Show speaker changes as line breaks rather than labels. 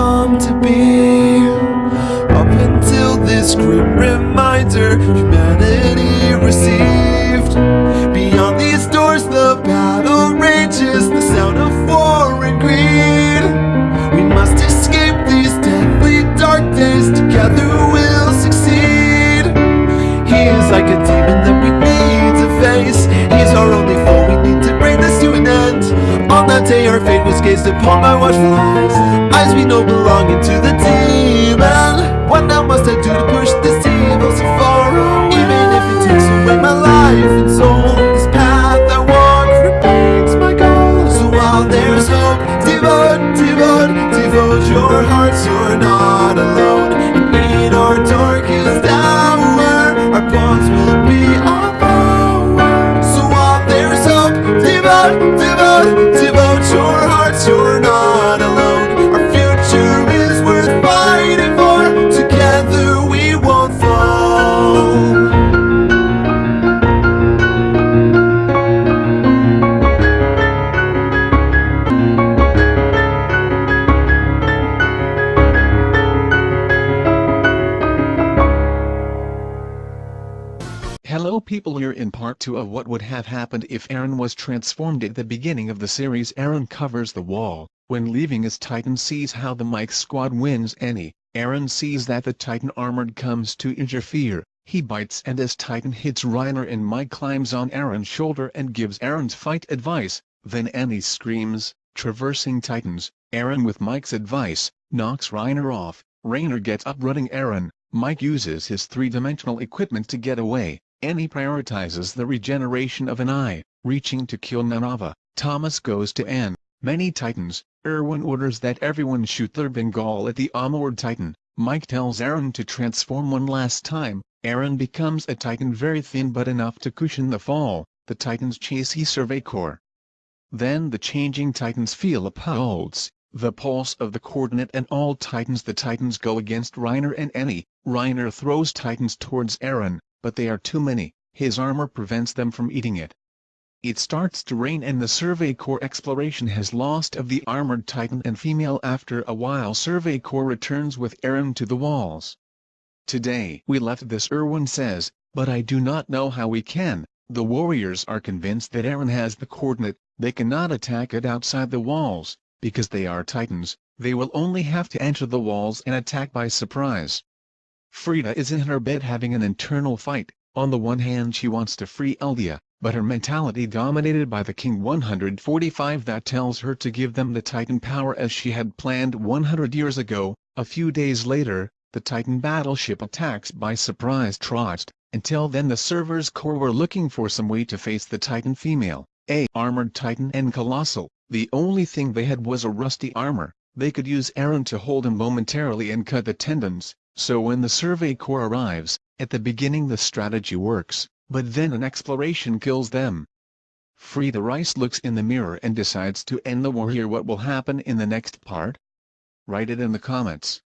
come to be. Up until this grim reminder Humanity received. Beyond these doors the battle rages The sound of war and greed. We must escape these deadly dark days Together we'll succeed. He is like a demon that we need to face. He's our only foe, we need to bring this to an end. On that day our fate was gazed upon by watchful eyes Eyes we know belonging to the demon. What now must I do to push this evil so far away? Even if it takes away my life and soul This path I walk remains my goal. So while there's hope, devote, devote, devote your hearts You're not alone. In our darkest hour Our bonds will be our power So while there's hope, devote, devote, devote
people here in part 2 of what would have happened if Eren was transformed at the beginning of the series. Eren covers the wall, when leaving as Titan sees how the Mike squad wins Annie, Eren sees that the Titan armored comes to interfere, he bites and as Titan hits Reiner and Mike climbs on Eren's shoulder and gives Eren's fight advice, then Annie screams, traversing Titans, Eren with Mike's advice, knocks Reiner off, Reiner gets up running Eren, Mike uses his three-dimensional equipment to get away, Annie prioritizes the regeneration of an eye, reaching to kill Nanaba. Thomas goes to Anne. Many Titans. Erwin orders that everyone shoot their Bengal at the armored Titan. Mike tells Eren to transform one last time. Eren becomes a Titan very thin but enough to cushion the fall. The Titans chase he Survey Corps. Then the changing Titans feel a pulse, the pulse of the coordinate and all Titans the Titans go against Reiner and Annie. Reiner throws Titans towards Eren, but they are too many, his armor prevents them from eating it. It starts to rain and the Survey Corps exploration has lost of the armored Titan and female after a while Survey Corps returns with Eren to the walls. Today we left this Erwin says, but I do not know how we can, the warriors are convinced that Eren has the coordinate, they cannot attack it outside the walls, because they are Titans, they will only have to enter the walls and attack by surprise. Frieda is in her bed having an internal fight, on the one hand she wants to free Eldia, but her mentality dominated by the King 145 that tells her to give them the Titan power as she had planned 100 years ago, a few days later, the Titan battleship attacks by surprise Trost, until then the Survey Corps were looking for some way to face the Titan female, a armored Titan and Colossal, the only thing they had was a rusty armor, they could use Eren to hold him momentarily and cut the tendons, so when the Survey Corps arrives, at the beginning the strategy works, but then an exploration kills them. Frieda Reiss looks in the mirror and decides to end the war here what will happen in the next part? Write it in the comments.